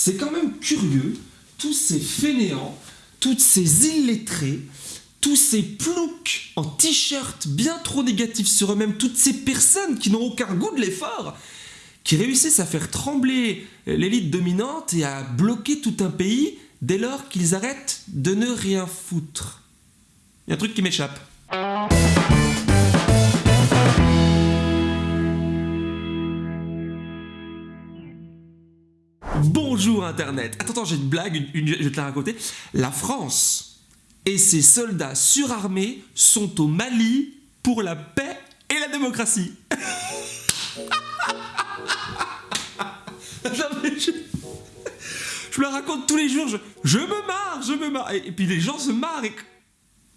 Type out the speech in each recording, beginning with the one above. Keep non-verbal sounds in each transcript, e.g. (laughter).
c'est quand même curieux, tous ces fainéants, toutes ces illettrés, tous ces ploucs en t-shirt bien trop négatifs sur eux-mêmes, toutes ces personnes qui n'ont aucun goût de l'effort, qui réussissent à faire trembler l'élite dominante et à bloquer tout un pays dès lors qu'ils arrêtent de ne rien foutre. Il y a un truc qui m'échappe. Bonjour Internet Attends, attends, j'ai une blague, je vais te la raconter. La France et ses soldats surarmés sont au Mali pour la paix et la démocratie. (laughs) Je... me la raconte tous les jours, je, je me marre, je me marre. Et, et puis les gens se marrent et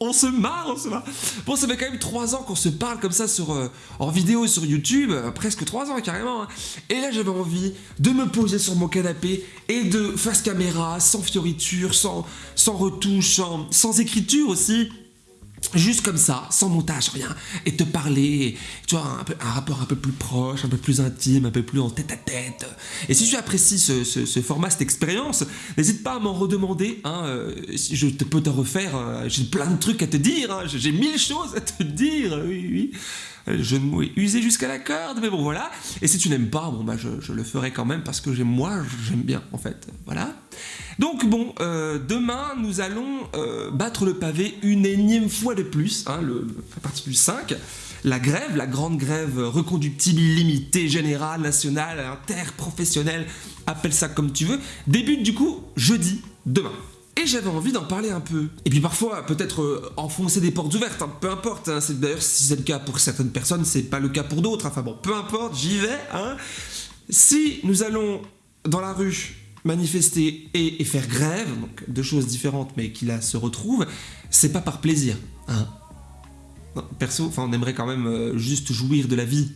on se marre, on se marre. Bon, ça fait quand même trois ans qu'on se parle comme ça sur, euh, en vidéo sur YouTube, euh, presque trois ans carrément. hein. Et là, j'avais envie de me poser sur mon canapé et de face caméra, sans fioriture, sans, sans retouche, sans, sans écriture aussi. Juste comme ça, sans montage, rien, et te parler, tu vois, un, rapport un peu plus proche, un peu plus intime, un peu plus en tête à tête. Et si tu apprécies ce, format, cette expérience, n'hésite pas à m'en redemander, hein, euh, je peux te refaire, euh, j'ai plein de trucs à te dire, hein, j'ai mille choses à te dire, oui, oui. Euh, Je me oui, usé jusqu'à la corde, mais bon voilà. Et si tu n'aimes pas, bon bah je, le ferai quand même parce que moi, j'aime bien en fait. Voilà. Donc bon, euh, demain nous allons euh, battre le pavé une énième fois de plus, hein, le, le- plus 5. La grève, la grande grève reconductible, illimitée, générale, nationale, interprofessionnelle, appelle ça comme tu veux, débute du coup jeudi, demain. Et j'avais envie d'en parler un peu. Et puis parfois, peut-être euh, enfoncer des portes ouvertes, hein, peu importe. hein, c'est D'ailleurs, si c'est le cas pour certaines personnes, c'est pas le cas pour d'autres. Enfin bon, peu importe, j'y vais. Hein. Si nous allons dans la rue manifester et, faire grève, donc deux choses différentes mais qui là se retrouvent, c'est pas par plaisir. Perso, enfin, on aimerait quand même euh, juste jouir de la vie.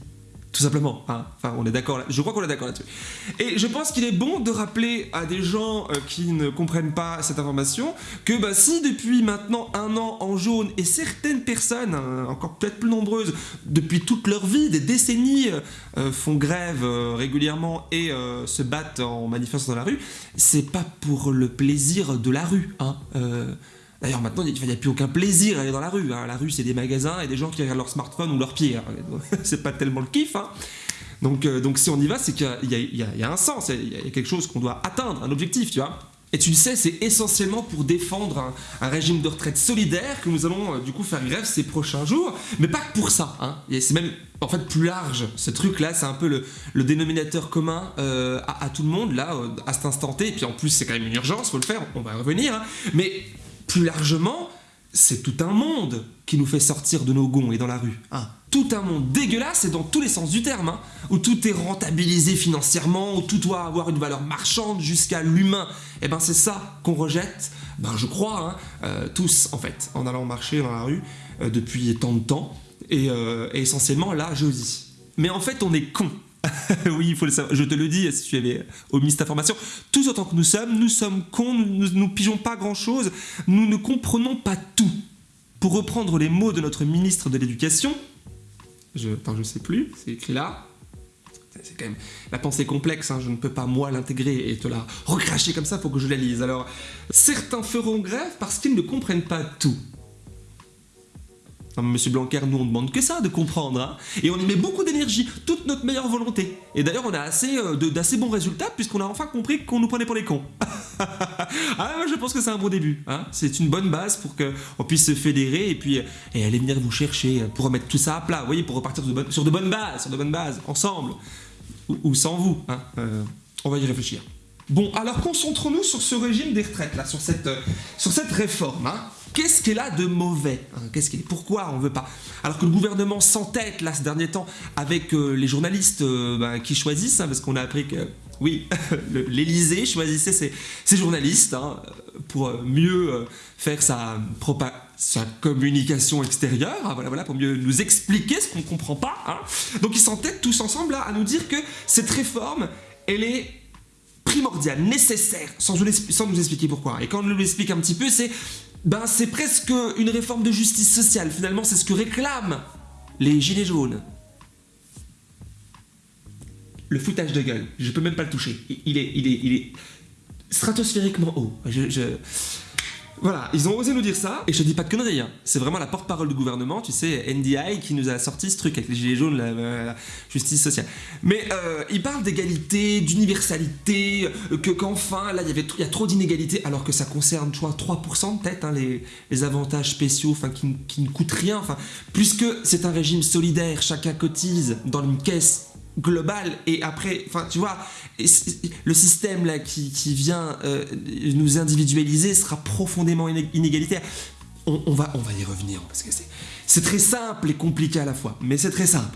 Tout simplement. hein. Enfin, on est d'accord. Je crois qu'on est d'accord là-dessus. Et je pense qu'il est bon de rappeler à des gens euh, qui ne comprennent pas cette information que bah, si depuis maintenant un an en jaune et certaines personnes, hein, encore peut-être plus nombreuses, depuis toute leur vie, des décennies, euh, euh, font grève euh, régulièrement et euh, se battent en manifestant dans la rue, c'est pas pour le plaisir de la rue. Hein. D'ailleurs, maintenant, il n'y a plus aucun plaisir à aller dans la rue. hein. La rue, c'est des magasins et des gens qui regardent leur smartphone ou leur pied. hein. (laughs) c'est pas tellement le kiff. hein. Donc, euh, donc, si on y va, c'est qu'il y a- un sens, il y a quelque chose qu'on doit atteindre, un objectif, tu vois. Et tu le sais, c'est essentiellement pour défendre un, régime de retraite solidaire que nous allons euh, du coup faire grève ces prochains jours, mais pas que pour ça. Hein. C'est même en fait plus large. Ce truc-là, c'est un peu le, dénominateur commun euh, à, tout le monde là, à cet instant T. Et puis en plus, c'est quand même une urgence, faut le faire. On va y revenir. Mais plus largement, c'est tout un monde qui nous fait sortir de nos gonds et dans la rue. hein. Tout un monde dégueulasse et dans tous les sens du terme, hein, où tout est rentabilisé financièrement, où tout doit avoir une valeur marchande jusqu'à l'humain. Et ben c'est ça qu'on rejette, ben je crois, hein, euh, tous en fait, en allant marcher dans la rue euh, depuis tant de temps, et, euh, et essentiellement là jeudi. Mais en fait on est con. (laughs) oui, il faut le savoir. Je te le dis, si tu avais omis cette information. Tous autant que nous sommes, nous sommes cons, nous ne pigeons pas grand-chose, nous ne comprenons pas tout. Pour reprendre les mots de notre ministre de l'Éducation, je, attends, je sais plus, c'est écrit là. C'est quand même la pensée complexe, hein, je ne peux pas moi l'intégrer et te la recracher comme ça, faut que je la lise. Alors, certains feront grève parce qu'ils ne comprennent pas tout. Monsieur Blanquer, nous on demande que ça, de comprendre, hein. et on y met beaucoup d'énergie, toute notre meilleure volonté. Et d'ailleurs, on a assez euh, d'assez bons résultats puisqu'on a enfin compris qu'on nous prenait pour les cons. (laughs) ah, je pense que c'est un bon début. Hein. C'est une bonne base pour qu'on puisse se fédérer et puis euh, et aller venir vous chercher euh, pour remettre tout ça à plat. Vous voyez, pour repartir sur de bonnes bases, sur de bonnes bases, ensemble ou, ou sans vous. hein. Euh, on va y réfléchir. Bon, alors concentrons-nous sur ce régime des retraites, là, sur cette, euh, sur cette réforme. hein. Qu'est-ce qu'elle a de mauvais hein? Qu'est-ce qu'elle- Pourquoi on veut pas? Alors que le gouvernement s'entête, là, ces derniers temps, avec euh, les journalistes euh, ben, qui choisissent, hein, parce qu'on a appris que, oui, (laughs) l'Élysée choisissait ses, journalistes pour mieux faire sa, communication extérieure, voilà, voilà, pour mieux nous expliquer ce qu'on ne comprend pas. Donc ils s'entêtent tous ensemble là, à nous dire que cette réforme, elle est primordiale, nécessaire, sans nous, expliquer pourquoi. Et quand on nous l'explique un petit peu, c'est ben, c'est presque une réforme de justice sociale. Finalement, c'est ce que réclament les gilets jaunes. Le foutage de gueule, je peux même pas le toucher. Il- est, il est, il est, stratosphériquement haut. Je- Voilà, ils ont osé nous dire ça, et je te dis pas de conneries, hein. c'est vraiment la porte-parole du gouvernement, tu sais, NDI, qui nous a sorti ce truc avec les gilets jaunes, la, justice sociale. Mais euh, ils parlent d'égalité, d'universalité, euh, que qu'enfin, là, il y a trop d'inégalités, alors que ça concerne, tu vois, 3% peut-être, hein, les, avantages spéciaux, enfin, qui, qui ne coûtent rien, enfin, puisque c'est un régime solidaire, chacun cotise dans une caisse globale, et après, enfin, tu vois, le système là qui, qui vient euh, nous individualiser sera profondément iné- inégalitaire. On, on va, on va y revenir parce que c'est, c'est très simple et compliqué à la fois, mais c'est très simple.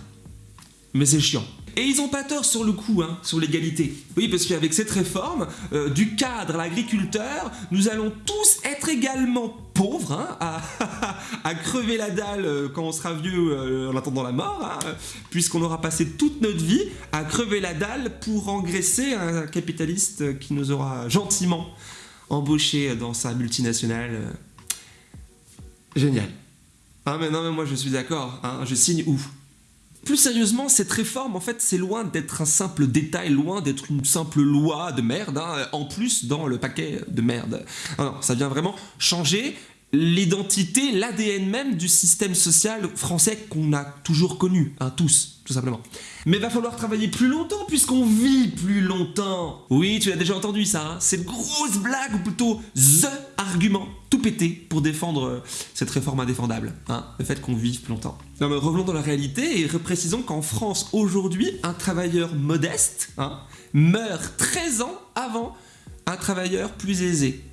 Mais c'est chiant. Et ils ont pas tort sur le coup, hein, sur l'égalité. Oui, parce qu'avec cette réforme, euh, du cadre à l'agriculteur, nous allons tous être également pauvres, hein, (laughs) à, crever la dalle euh, quand on sera vieux euh, en attendant la mort, hein, puisqu'on aura passé toute notre vie à crever la dalle pour engraisser un capitaliste qui nous aura gentiment embauché dans sa multinationale. Génial. Ah mais non mais moi je suis d'accord, hein, je signe où? Plus sérieusement, cette réforme, en fait, c'est loin d'être un simple détail, loin d'être une simple loi de merde, hein, en plus dans le paquet de merde. Non, non, ça vient vraiment changer l'identité, l'ADN même du système social français qu'on a toujours connu, hein, tous, tout simplement. Mais va falloir travailler plus longtemps puisqu'on vit plus longtemps. Oui, tu l'as déjà entendu ça, hein, cette grosse blague, ou plutôt THE argument, tout pété pour défendre euh, cette réforme indéfendable, hein, le fait qu'on vive plus longtemps. Non mais revenons dans la réalité et reprécisons qu'en France, aujourd'hui, un travailleur modeste hein, meurt 13 ans avant un travailleur plus aisé.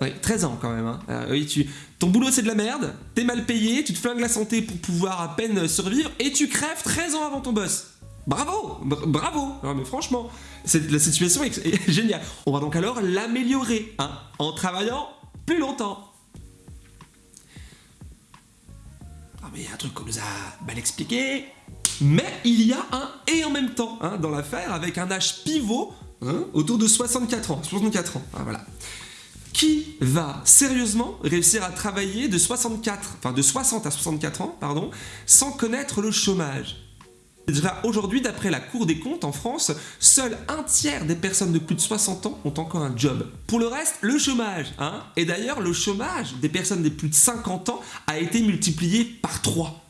Oui, 13 ans quand même. Hein. Euh, tu... Ton boulot c'est de la merde, t'es mal payé, tu te flingues la santé pour pouvoir à peine survivre et tu crèves 13 ans avant ton boss. Bravo Br- Bravo mais franchement, la situation est, est (laughs) géniale. On va donc alors l'améliorer hein, en travaillant plus longtemps. Ah mais il y a un truc qu'on nous a mal expliqué. Mais il y a un et en même temps hein, dans l'affaire avec un âge pivot hein, autour de 64 ans. 64 ans, ah, voilà. Qui va sérieusement réussir à travailler de 64, enfin de 60 à 64 ans, pardon, sans connaître le chômage Déjà aujourd'hui, d'après la Cour des comptes en France, seul un tiers des personnes de plus de 60 ans ont encore un job. Pour le reste, le chômage. Hein Et d'ailleurs, le chômage des personnes de plus de 50 ans a été multiplié par 3.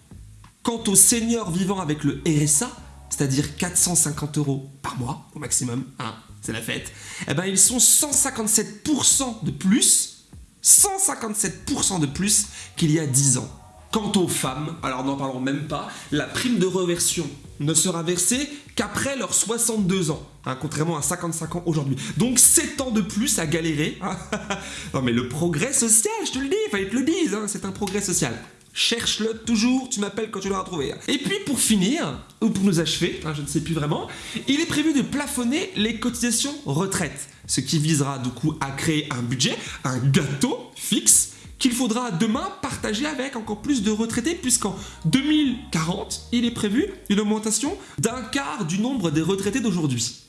Quant aux seniors vivant avec le RSA, c'est-à-dire 450 euros par mois au maximum, hein, c'est la fête, eh ben ils sont 157% de plus, 157% de plus qu'il y a 10 ans. Quant aux femmes, alors n'en parlons même pas, la prime de reversion ne sera versée qu'après leurs 62 ans, hein, contrairement à 55 ans aujourd'hui. Donc 7 ans de plus à galérer. hein. (laughs) non mais le progrès social, je te le dis, il fallait te le dise, hein, c'est un progrès social. Cherche-le toujours, tu m'appelles quand tu l'auras trouvé. hein. Et puis pour finir, ou pour nous achever, hein, je ne sais plus vraiment, il est prévu de plafonner les cotisations retraite, ce qui visera du coup à créer un budget, un gâteau fixe qu'il faudra demain partager avec encore plus de retraités puisqu'en 2040, il est prévu une augmentation d'un quart du nombre des retraités d'aujourd'hui.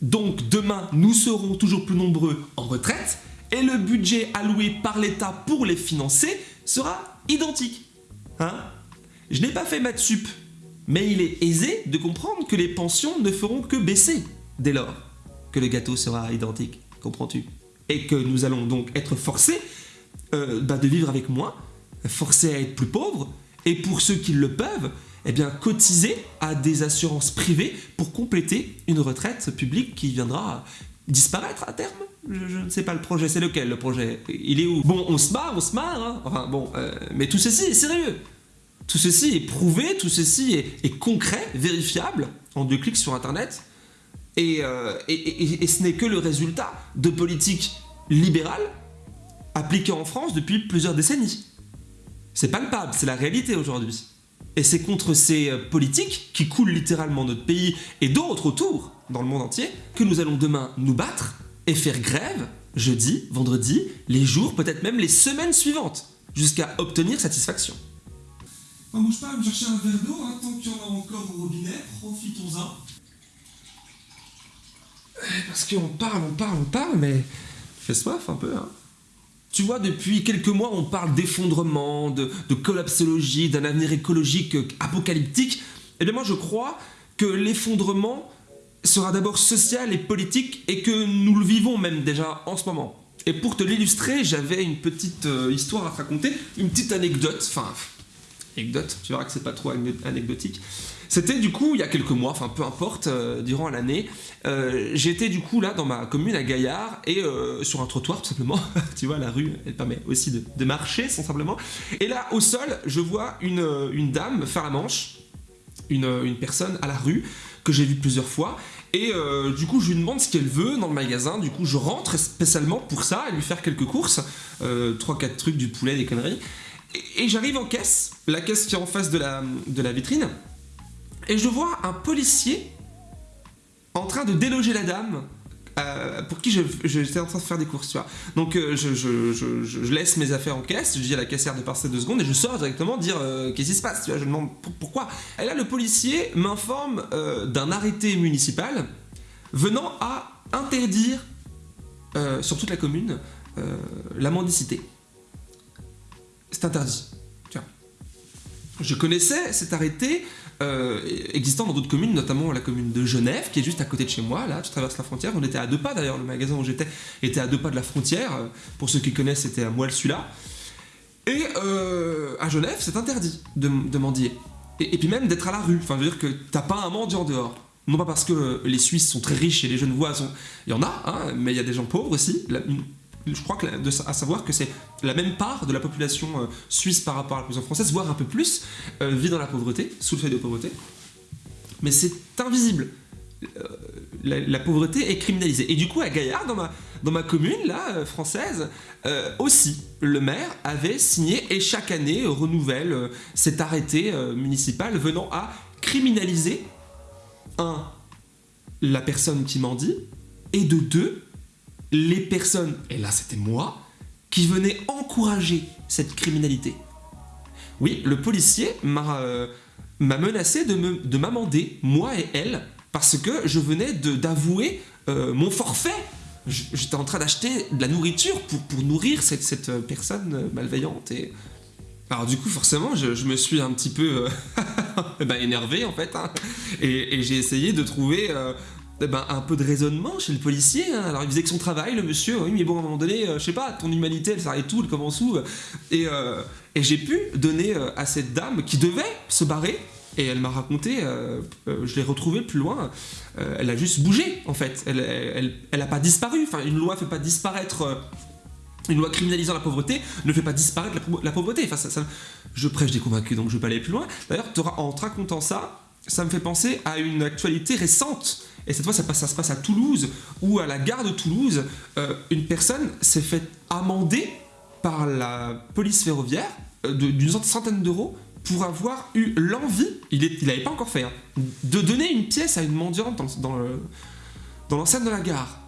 Donc demain, nous serons toujours plus nombreux en retraite et le budget alloué par l'État pour les financer sera identique. Hein? Je n'ai pas fait maths sup, mais il est aisé de comprendre que les pensions ne feront que baisser dès lors que le gâteau sera identique, comprends-tu? Et que nous allons donc être forcés euh, bah, de vivre avec moins, forcés à être plus pauvres, et pour ceux qui le peuvent, eh bien cotiser à des assurances privées pour compléter une retraite publique qui viendra disparaître à terme? Je, ne sais pas le projet, c'est lequel le projet? Il est où? Bon, on se marre, on se marre, hein. enfin bon, euh, mais tout ceci est sérieux. Tout ceci est prouvé, tout ceci est, concret, vérifiable, en deux clics sur Internet, et, euh, et- et ce n'est que le résultat de politiques libérales appliquées en France depuis plusieurs décennies. C'est palpable, c'est la réalité aujourd'hui. Et c'est contre ces euh, politiques qui coulent littéralement notre pays et d'autres autour, dans le monde entier, que nous allons demain nous battre et faire grève, jeudi, vendredi, les jours, peut-être même les semaines suivantes, jusqu'à obtenir satisfaction. On bouge pas, me chercher un verre d'eau, hein, tant qu'il y en a encore au robinet, profitons-en. Parce qu'on parle, on parle, on parle, mais fait soif un peu, hein. Tu vois, depuis quelques mois, on parle d'effondrement, de, collapsologie, d'un avenir écologique euh, apocalyptique. Eh bien, moi, je crois que l'effondrement, sera d'abord social et politique et que nous le vivons même déjà en ce moment. Et pour te l'illustrer, j'avais une petite euh, histoire à te raconter, une petite anecdote, enfin, anecdote, tu verras que c'est pas trop anecdotique. C'était du coup il y a quelques mois, enfin peu importe, euh, durant l'année, euh, j'étais du coup là dans ma commune à Gaillard et sur un trottoir tout simplement, (laughs) tu vois la rue elle permet aussi de, marcher sans simplement, et là au sol je vois une, une dame faire la manche, une, personne à la rue que j'ai vue plusieurs fois et euh, du coup, je lui demande ce qu'elle veut dans le magasin. Du coup, je rentre spécialement pour ça, et lui faire quelques courses. 3-4 euh, trucs, du poulet, des conneries. Et, j'arrive en caisse, la caisse qui est en face de de la vitrine. Et je vois un policier en train de déloger la dame euh, pour qui j'étais en train de faire des courses. Donc euh, je, laisse mes affaires en caisse, je dis à la caissière de passer deux secondes et je sors directement dire euh, qu'est-ce qui se passe, tu vois. Je demande pourquoi. Et là, le policier m'informe d'un arrêté municipal venant à interdire sur toute la commune la mendicité. C'est interdit. Je connaissais cet arrêté euh, existant dans d'autres communes, notamment la commune de Genève, qui est juste à côté de chez moi, là, tu traverses la frontière, on était à deux pas d'ailleurs, le magasin où j'étais était à deux pas de la frontière, pour ceux qui connaissent, c'était à moelle celui-là. Et euh, à Genève, c'est interdit de, mendier. Et, puis même d'être à la rue, enfin, je veux dire que t'as pas un mendiant dehors. Non pas parce que les Suisses sont très riches et les jeunes voix sont... Il y en a, hein, mais il y a des gens pauvres aussi je crois que à savoir que c'est la même part de la population euh, suisse par rapport à la population française, voire un peu plus, euh, vit dans la pauvreté, sous le fait de pauvreté. Mais c'est invisible. Euh, la, pauvreté est criminalisée. Et du coup, à Gaillard, dans ma, dans ma commune, là, française, aussi, le maire avait signé et chaque année renouvelle cet arrêté municipal venant à criminaliser, un, la personne qui mendie, et de deux, les personnes, et là c'était moi, qui venaient encourager cette criminalité. Oui, le policier m'a euh, menacé de m'amender, moi et elle, parce que je venais d'avouer euh, mon forfait. J'étais en train d'acheter de la nourriture pour, nourrir cette, personne malveillante. Et... Alors du coup, forcément, je, me suis un petit peu euh, (laughs) bah, énervé en fait, hein. et, j'ai essayé de trouver eh ben, un peu de raisonnement chez le policier. Hein. Alors il faisait que son travail, le monsieur, oui, mais bon, à un moment donné, euh, je sais pas, ton humanité, elle s'arrête tout, elle commence où? Et, euh, j'ai pu donner euh, à cette dame qui devait se barrer, et elle m'a raconté, je l'ai retrouvée plus loin, elle a juste bougé en fait, elle, elle, elle, a pas disparu, enfin une loi fait pas disparaître une loi criminalisant la pauvreté ne fait pas disparaître la, pauvreté. Enfin, ça, je prêche des convaincus, donc je vais pas aller plus loin. D'ailleurs, en te racontant ça, ça me fait penser à une actualité récente et cette fois, ça, se passe à Toulouse, où à la gare de Toulouse, euh, une personne s'est fait amender par la police ferroviaire euh, d'une centaine d'euros pour avoir eu l'envie, il n'avait pas encore fait, hein, de donner une pièce à une mendiante dans, l'enceinte de la gare.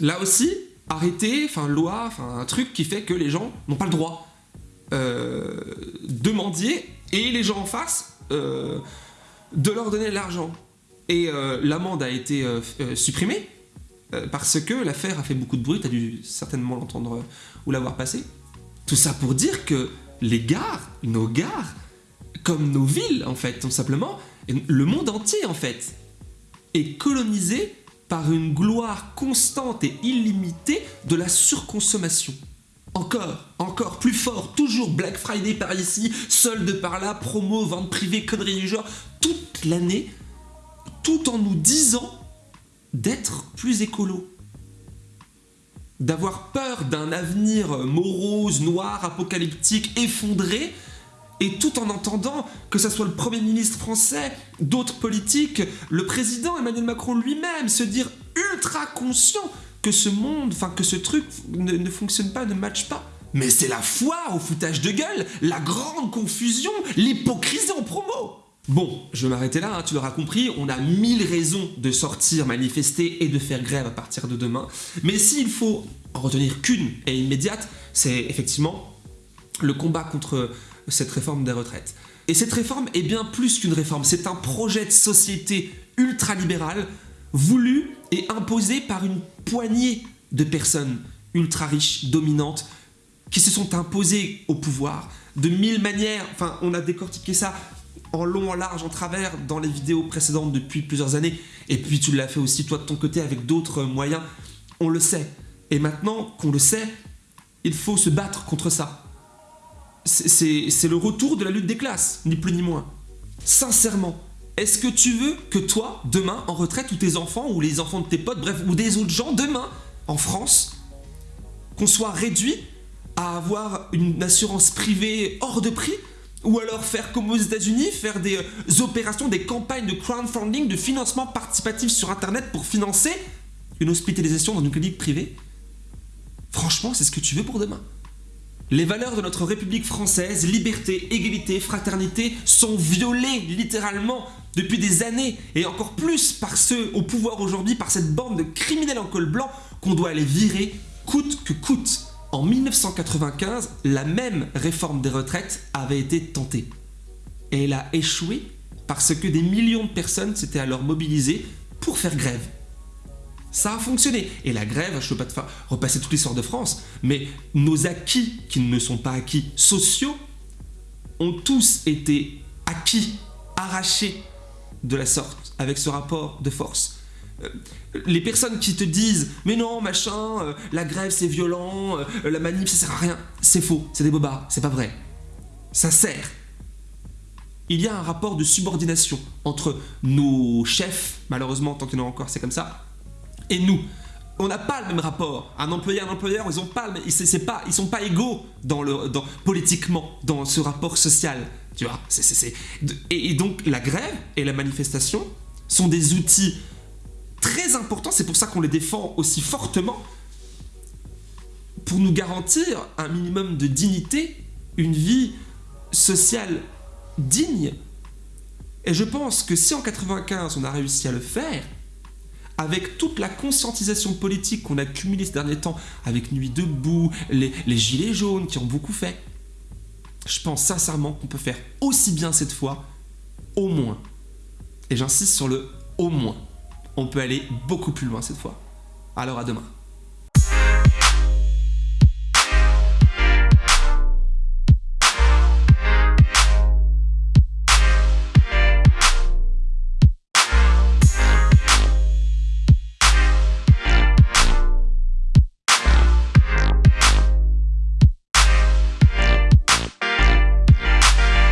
Là aussi, arrêté, enfin loi, enfin un truc qui fait que les gens n'ont pas le droit euh, de mendier et les gens en face de leur donner l'argent. Et euh, l'amende a été euh, euh, supprimée parce que l'affaire a fait beaucoup de bruit, tu as dû certainement l'entendre ou l'avoir passé. Tout ça pour dire que les gares, nos gares, comme nos villes en fait, tout simplement, le monde entier en fait, est colonisé par une gloire constante et illimitée de la surconsommation. Encore, encore, plus fort, toujours Black Friday par ici, solde par là, promo, vente privée, conneries du genre, toute l'année, tout en nous disant d'être plus écolo. D'avoir peur d'un avenir morose, noir, apocalyptique, effondré, et tout en entendant que ce soit le Premier ministre français, d'autres politiques, le président Emmanuel Macron lui-même se dire ultra conscient que ce monde, enfin que ce truc ne, ne fonctionne pas, ne matche pas. Mais c'est la foire au foutage de gueule, la grande confusion, l'hypocrisie en promo Bon, je vais m'arrêter là, hein, tu l'auras compris, on a mille raisons de sortir, manifester et de faire grève à partir de demain. Mais s'il faut en retenir qu'une et immédiate, c'est effectivement le combat contre cette réforme des retraites. Et cette réforme est bien plus qu'une réforme, c'est un projet de société ultralibéral voulu et imposé par une poignée de personnes ultra riches, dominantes, qui se sont imposées au pouvoir de mille manières. Enfin, on a décortiqué ça en long, en large, en travers dans les vidéos précédentes depuis plusieurs années. Et puis tu l'as fait aussi toi de ton côté avec d'autres moyens. On le sait. Et maintenant qu'on le sait, il faut se battre contre ça. C'est le retour de la lutte des classes, ni plus ni moins. Sincèrement, est-ce que tu veux que toi, demain, en retraite, ou tes enfants, ou les enfants de tes potes, bref, ou des autres gens, demain, en France, qu'on soit réduit à avoir une assurance privée hors de prix ou alors faire comme aux États-Unis, faire des euh, opérations, des campagnes de crowdfunding, de financement participatif sur Internet pour financer une hospitalisation dans une clinique privée Franchement, c'est ce que tu veux pour demain. Les valeurs de notre République française, liberté, égalité, fraternité, sont violées littéralement depuis des années, et encore plus par ceux au pouvoir aujourd'hui, par cette bande de criminels en col blanc qu'on doit aller virer coûte que coûte. En 1995, la même réforme des retraites avait été tentée. Et elle a échoué parce que des millions de personnes s'étaient alors mobilisées pour faire grève. Ça a fonctionné. Et la grève, je ne peux pas te repasser toute l'histoire de France, mais nos acquis, qui ne sont pas acquis sociaux, ont tous été acquis, arrachés de la sorte, avec ce rapport de force. Euh, les personnes qui te disent mais non machin, euh, la grève c'est violent, euh, la manif ça sert à rien, c'est faux, c'est des bobards, c'est pas vrai. Ça sert. Il y a un rapport de subordination entre nos chefs, malheureusement tant qu'il y en a encore c'est comme ça, et nous. On n'a pas le même rapport. Un employé, un employeur, ils ont pas, c'est pas, ils sont pas égaux dans le, dans, politiquement dans ce rapport social. Tu vois, et donc la grève et la manifestation sont des outils très important, c'est pour ça qu'on les défend aussi fortement, pour nous garantir un minimum de dignité, une vie sociale digne. Et je pense que si en 95 on a réussi à le faire, avec toute la conscientisation politique qu'on a cumulée ces derniers temps, avec Nuit debout, les, les gilets jaunes qui ont beaucoup fait, je pense sincèrement qu'on peut faire aussi bien cette fois, au moins. Et j'insiste sur le au moins on peut aller beaucoup plus loin cette fois. Alors à demain.